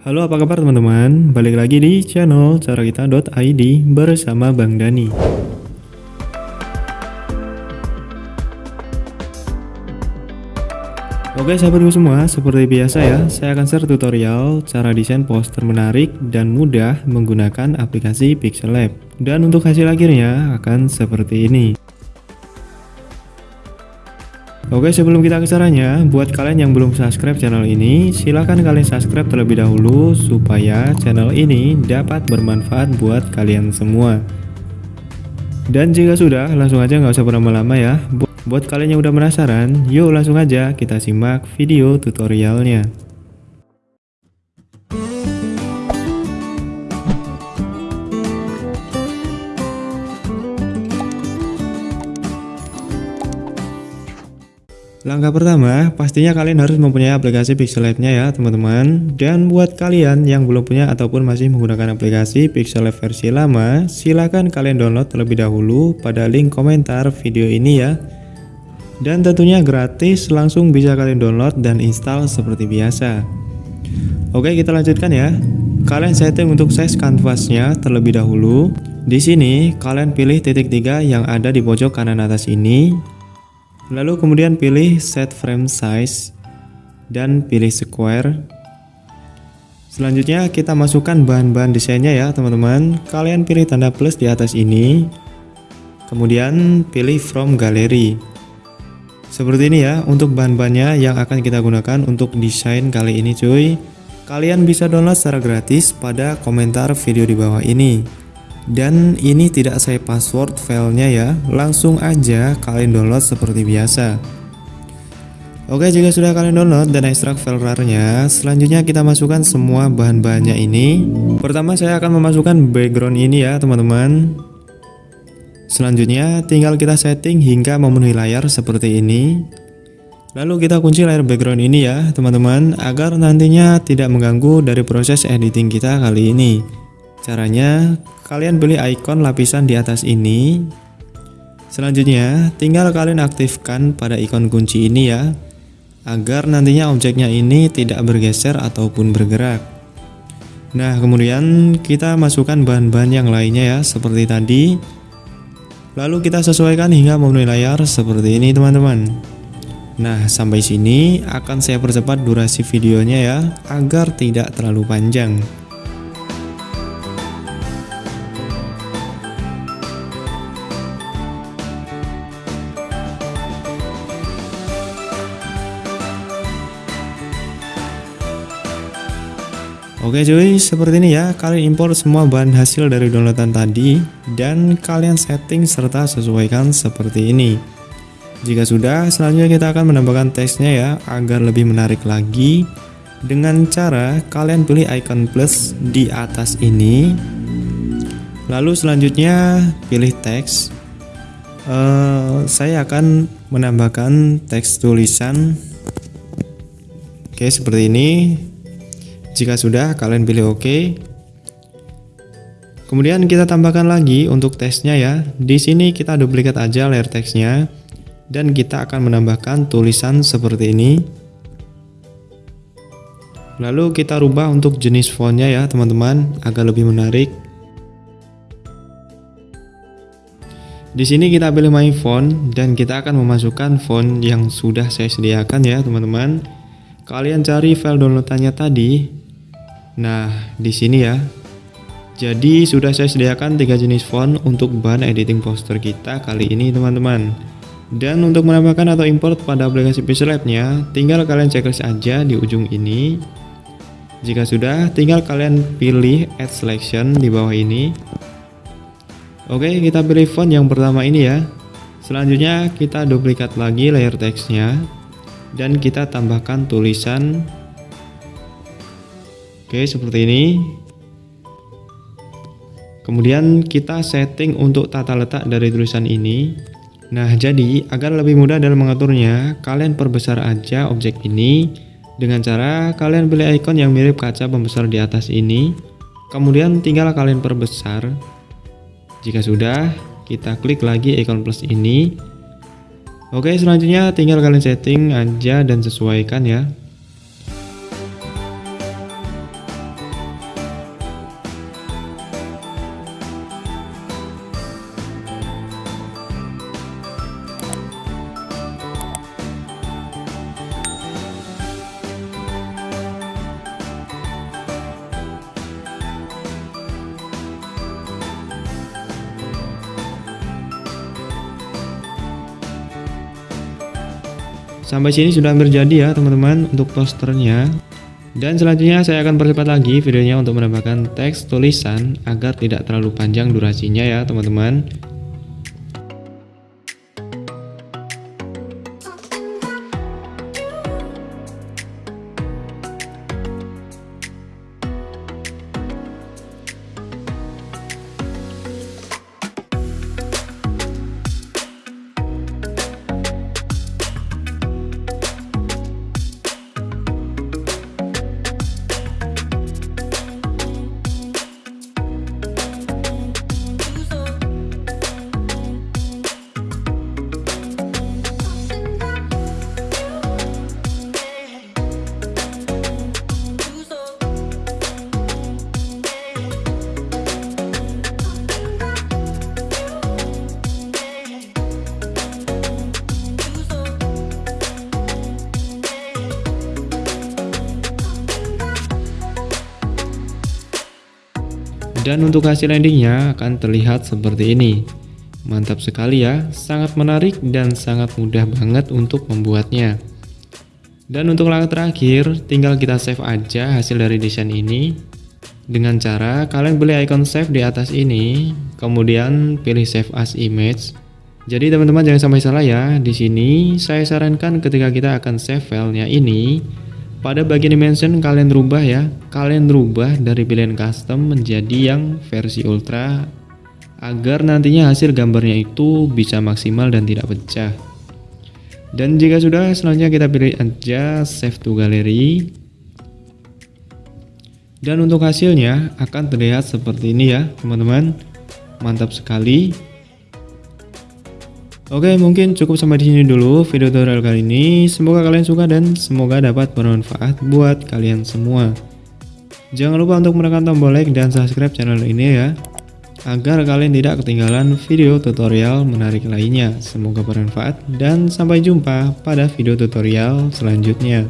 Halo apa kabar teman-teman, balik lagi di channel carakita.id bersama Bang Dani. Oke sahabatku semua, seperti biasa ya, saya akan share tutorial cara desain poster menarik dan mudah menggunakan aplikasi Pixel Lab. Dan untuk hasil akhirnya akan seperti ini Oke sebelum kita ke caranya, buat kalian yang belum subscribe channel ini, silahkan kalian subscribe terlebih dahulu supaya channel ini dapat bermanfaat buat kalian semua. Dan jika sudah, langsung aja nggak usah berlama-lama ya. Buat kalian yang udah penasaran, yuk langsung aja kita simak video tutorialnya. Langkah pertama, pastinya kalian harus mempunyai aplikasi Pixel Lab-nya ya teman-teman. Dan buat kalian yang belum punya ataupun masih menggunakan aplikasi Pixel Lab versi lama, silahkan kalian download terlebih dahulu pada link komentar video ini ya. Dan tentunya gratis, langsung bisa kalian download dan install seperti biasa. Oke, kita lanjutkan ya. Kalian setting untuk size kanvasnya terlebih dahulu. Di sini, kalian pilih titik tiga yang ada di pojok kanan atas ini Lalu kemudian pilih set frame size dan pilih square. Selanjutnya kita masukkan bahan-bahan desainnya ya teman-teman. Kalian pilih tanda plus di atas ini. Kemudian pilih from gallery. Seperti ini ya untuk bahan-bahannya yang akan kita gunakan untuk desain kali ini cuy. Kalian bisa download secara gratis pada komentar video di bawah ini dan ini tidak saya password filenya ya. Langsung aja kalian download seperti biasa. Oke jika sudah kalian download dan ekstrak file RAR-nya selanjutnya kita masukkan semua bahan-bahannya ini. Pertama saya akan memasukkan background ini ya teman-teman. Selanjutnya tinggal kita setting hingga memenuhi layar seperti ini. Lalu kita kunci layar background ini ya teman-teman agar nantinya tidak mengganggu dari proses editing kita kali ini caranya kalian beli icon lapisan di atas ini. Selanjutnya, tinggal kalian aktifkan pada ikon kunci ini ya, agar nantinya objeknya ini tidak bergeser ataupun bergerak. Nah, kemudian kita masukkan bahan-bahan yang lainnya ya, seperti tadi. Lalu kita sesuaikan hingga memenuhi layar seperti ini teman-teman. Nah, sampai sini akan saya percepat durasi videonya ya, agar tidak terlalu panjang. Oke cuy, seperti ini ya, kalian import semua bahan hasil dari downloadan tadi dan kalian setting serta sesuaikan seperti ini. Jika sudah, selanjutnya kita akan menambahkan teksnya ya, agar lebih menarik lagi dengan cara kalian pilih icon plus di atas ini. Lalu selanjutnya pilih teks. Uh, saya akan menambahkan teks tulisan. Oke, seperti ini jika sudah, kalian pilih OK. Kemudian kita tambahkan lagi untuk teksnya ya. Di sini kita duplikat aja layer teksnya dan kita akan menambahkan tulisan seperti ini. Lalu kita rubah untuk jenis fontnya ya teman-teman agar lebih menarik. Di sini kita pilih my font dan kita akan memasukkan font yang sudah saya sediakan ya teman-teman. Kalian cari file downloadannya tadi Nah, di sini ya. Jadi sudah saya sediakan tiga jenis font untuk bahan editing poster kita kali ini teman-teman. Dan untuk menambahkan atau import pada aplikasi Pixel Lab-nya, tinggal kalian checklist aja di ujung ini. Jika sudah, tinggal kalian pilih Add Selection di bawah ini. Oke, kita pilih font yang pertama ini ya. Selanjutnya kita duplikat lagi layer teksnya dan kita tambahkan tulisan Oke, seperti ini. Kemudian kita setting untuk tata letak dari tulisan ini. Nah, jadi agar lebih mudah dalam mengaturnya, kalian perbesar aja objek ini dengan cara kalian pilih icon yang mirip kaca pembesar di atas ini. Kemudian tinggal kalian perbesar. Jika sudah, kita klik lagi icon plus ini. Oke, selanjutnya tinggal kalian setting aja dan sesuaikan ya. Sampai sini sudah hampir jadi ya teman-teman untuk posternya. Dan selanjutnya saya akan percepat lagi videonya untuk menambahkan teks tulisan agar tidak terlalu panjang durasinya ya teman-teman. Dan untuk hasil endingnya akan terlihat seperti ini. Mantap sekali ya, sangat menarik dan sangat mudah banget untuk membuatnya. Dan untuk langkah terakhir, tinggal kita save aja hasil dari desain ini. Dengan cara kalian beli icon save di atas ini, kemudian pilih save as image. Jadi teman-teman jangan sampai salah ya, di sini saya sarankan ketika kita akan save filenya ini, pada bagian dimension kalian rubah ya, kalian rubah dari pilihan custom menjadi yang versi ultra agar nantinya hasil gambarnya itu bisa maksimal dan tidak pecah. Dan jika sudah, selanjutnya kita pilih aja save to gallery. Dan untuk hasilnya akan terlihat seperti ini ya, teman-teman. Mantap sekali. Oke, mungkin cukup sampai di sini dulu video tutorial kali ini. Semoga kalian suka dan semoga dapat bermanfaat buat kalian semua. Jangan lupa untuk menekan tombol like dan subscribe channel ini ya, agar kalian tidak ketinggalan video tutorial menarik lainnya. Semoga bermanfaat dan sampai jumpa pada video tutorial selanjutnya.